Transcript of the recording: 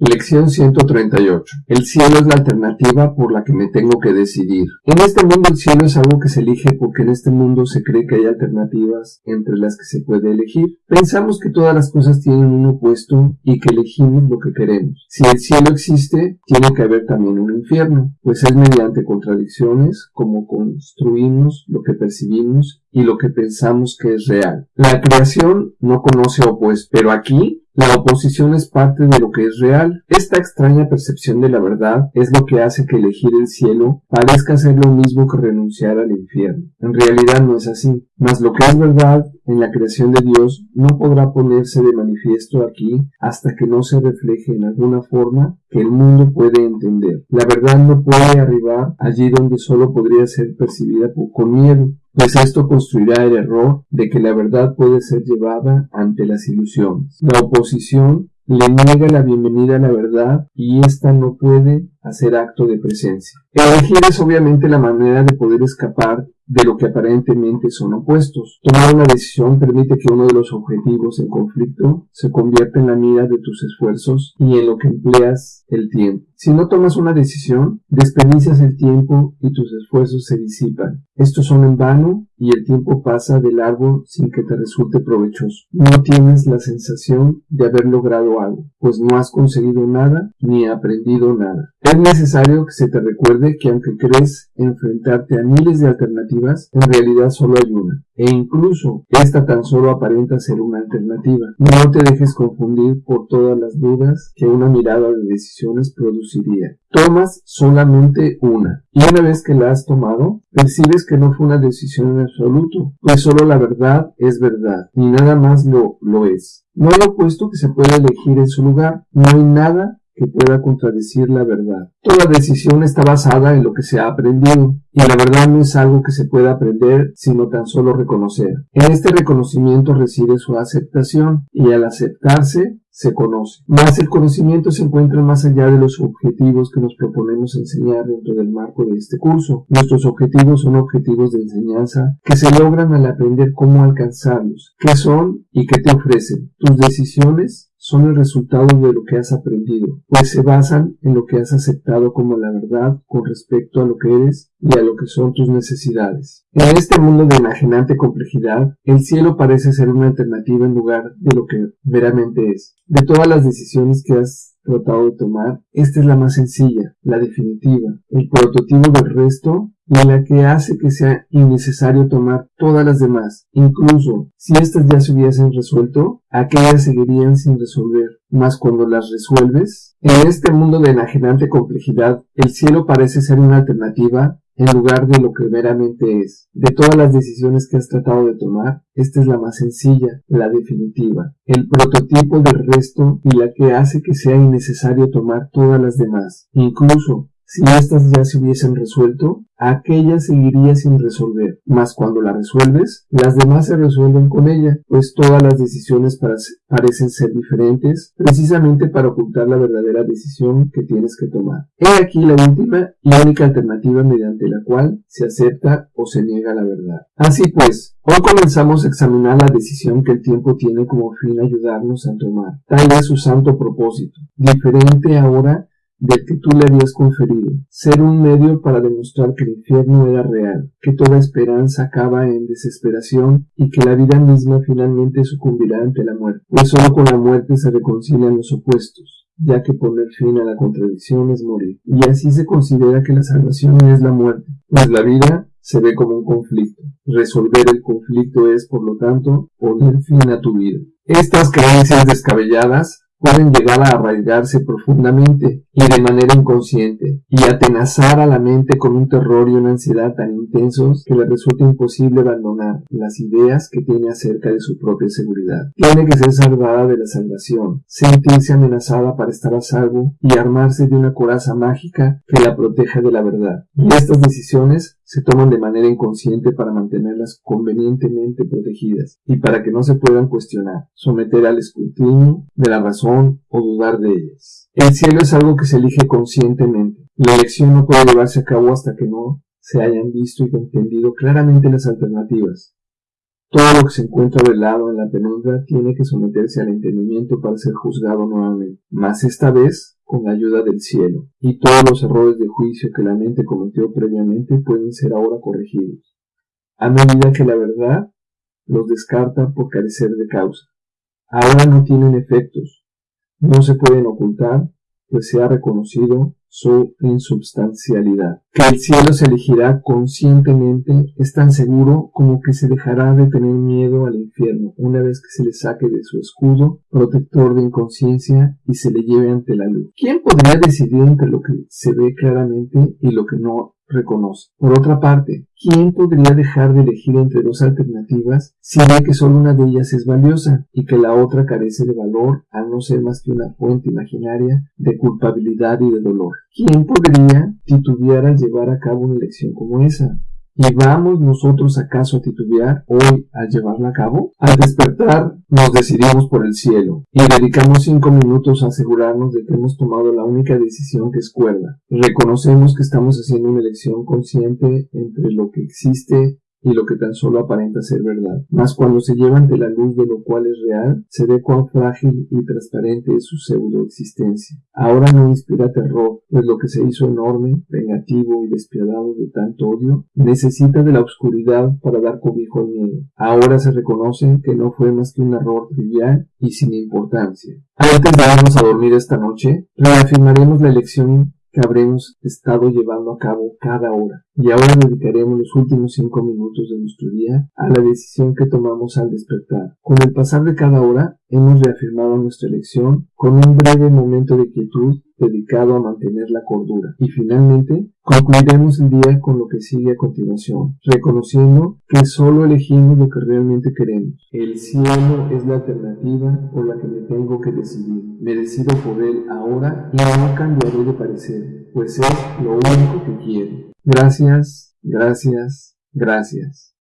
Lección 138. El cielo es la alternativa por la que me tengo que decidir. En este mundo el cielo es algo que se elige porque en este mundo se cree que hay alternativas entre las que se puede elegir. Pensamos que todas las cosas tienen un opuesto y que elegimos lo que queremos. Si el cielo existe, tiene que haber también un infierno, pues es mediante contradicciones como construimos lo que percibimos y lo que pensamos que es real. La creación no conoce opuesto, pero aquí la oposición es parte de lo que es real. Esta extraña percepción de la verdad es lo que hace que elegir el cielo parezca ser lo mismo que renunciar al infierno. En realidad no es así, mas lo que es verdad en la creación de Dios no podrá ponerse de manifiesto aquí hasta que no se refleje en alguna forma que el mundo puede entender. La verdad no puede arribar allí donde solo podría ser percibida con miedo pues esto construirá el error de que la verdad puede ser llevada ante las ilusiones. La oposición le niega la bienvenida a la verdad y ésta no puede hacer acto de presencia. Elegir es obviamente la manera de poder escapar de lo que aparentemente son opuestos. Tomar una decisión permite que uno de los objetivos en conflicto se convierta en la mira de tus esfuerzos y en lo que empleas el tiempo. Si no tomas una decisión, desperdicias el tiempo y tus esfuerzos se disipan. Estos son en vano y el tiempo pasa de largo sin que te resulte provechoso. No tienes la sensación de haber logrado algo, pues no has conseguido nada ni aprendido nada. Es necesario que se te recuerde que aunque crees enfrentarte a miles de alternativas, en realidad solo hay una, e incluso esta tan solo aparenta ser una alternativa. No te dejes confundir por todas las dudas que una mirada de decisiones Tomas solamente una, y una vez que la has tomado, percibes que no fue una decisión en absoluto, pues solo la verdad es verdad, y nada más lo, lo es. No hay opuesto que se pueda elegir en su lugar, no hay nada que pueda contradecir la verdad. Toda decisión está basada en lo que se ha aprendido, y la verdad no es algo que se pueda aprender, sino tan solo reconocer. En este reconocimiento reside su aceptación, y al aceptarse, se conoce. Más el conocimiento se encuentra más allá de los objetivos que nos proponemos enseñar dentro del marco de este curso. Nuestros objetivos son objetivos de enseñanza que se logran al aprender cómo alcanzarlos, qué son y qué te ofrecen. Tus decisiones son el resultado de lo que has aprendido, pues se basan en lo que has aceptado como la verdad con respecto a lo que eres y a lo que son tus necesidades. En este mundo de imaginante complejidad, el cielo parece ser una alternativa en lugar de lo que veramente es. De todas las decisiones que has tratado de tomar, esta es la más sencilla, la definitiva, el prototipo del resto y la que hace que sea innecesario tomar todas las demás. Incluso si éstas ya se hubiesen resuelto, aquellas seguirían sin resolver. Mas cuando las resuelves, en este mundo de enajenante complejidad, el cielo parece ser una alternativa en lugar de lo que meramente es. De todas las decisiones que has tratado de tomar, esta es la más sencilla, la definitiva, el prototipo del resto y la que hace que sea innecesario tomar todas las demás. Incluso si éstas ya se hubiesen resuelto, aquella seguiría sin resolver, mas cuando la resuelves, las demás se resuelven con ella, pues todas las decisiones parecen ser diferentes, precisamente para ocultar la verdadera decisión que tienes que tomar. He aquí la última y única alternativa mediante la cual se acepta o se niega la verdad. Así pues, hoy comenzamos a examinar la decisión que el tiempo tiene como fin ayudarnos a tomar, tal es su santo propósito, diferente ahora del que tú le habías conferido, ser un medio para demostrar que el infierno era real, que toda esperanza acaba en desesperación y que la vida misma finalmente sucumbirá ante la muerte, pues solo con la muerte se reconcilian los opuestos ya que poner fin a la contradicción es morir. Y así se considera que la salvación es la muerte, pues la vida se ve como un conflicto. Resolver el conflicto es, por lo tanto, poner fin a tu vida. Estas creencias descabelladas pueden llegar a arraigarse profundamente y de manera inconsciente y atenazar a la mente con un terror y una ansiedad tan intensos que le resulta imposible abandonar las ideas que tiene acerca de su propia seguridad. Tiene que ser salvada de la salvación, sentirse amenazada para estar a salvo y armarse de una coraza mágica que la proteja de la verdad. Y estas decisiones se toman de manera inconsciente para mantenerlas convenientemente protegidas y para que no se puedan cuestionar, someter al escrutinio de la razón o dudar de ellas. El cielo es algo que se elige conscientemente. La elección no puede llevarse a cabo hasta que no se hayan visto y entendido claramente las alternativas. Todo lo que se encuentra velado en la penumbra tiene que someterse al entendimiento para ser juzgado nuevamente, mas esta vez con la ayuda del cielo, y todos los errores de juicio que la mente cometió previamente pueden ser ahora corregidos, a medida que la verdad los descarta por carecer de causa. Ahora no tienen efectos, no se pueden ocultar, pues se ha reconocido su insubstancialidad. Que el cielo se elegirá conscientemente es tan seguro como que se dejará de tener miedo al infierno una vez que se le saque de su escudo protector de inconsciencia y se le lleve ante la luz. ¿Quién podría decidir entre lo que se ve claramente y lo que no reconoce. Por otra parte, ¿quién podría dejar de elegir entre dos alternativas si ve que solo una de ellas es valiosa y que la otra carece de valor al no ser más que una fuente imaginaria de culpabilidad y de dolor? ¿Quién podría titubear al llevar a cabo una elección como esa? ¿Y vamos nosotros acaso a titubear hoy a llevarla a cabo? Al despertar nos decidimos por el cielo y dedicamos cinco minutos a asegurarnos de que hemos tomado la única decisión que es cuerda. Reconocemos que estamos haciendo una elección consciente entre lo que existe y lo que tan solo aparenta ser verdad. Mas cuando se lleva ante la luz de lo cual es real, se ve cuán frágil y transparente es su pseudo existencia. Ahora no inspira terror, pues lo que se hizo enorme, vengativo y despiadado de tanto odio, necesita de la oscuridad para dar cobijo al miedo. Ahora se reconoce que no fue más que un error trivial y sin importancia. Antes de irnos a dormir esta noche, reafirmaremos la elección que habremos estado llevando a cabo cada hora. Y ahora dedicaremos los últimos cinco minutos de nuestro día a la decisión que tomamos al despertar. Con el pasar de cada hora, hemos reafirmado nuestra elección con un breve momento de quietud dedicado a mantener la cordura. Y finalmente, concluiremos el día con lo que sigue a continuación, reconociendo que solo elegimos lo que realmente queremos. El cielo es la alternativa por la que me tengo que decidir. Me decido por él ahora y no cambiaré de parecer, pues es lo único que quiero. Gracias, gracias, gracias.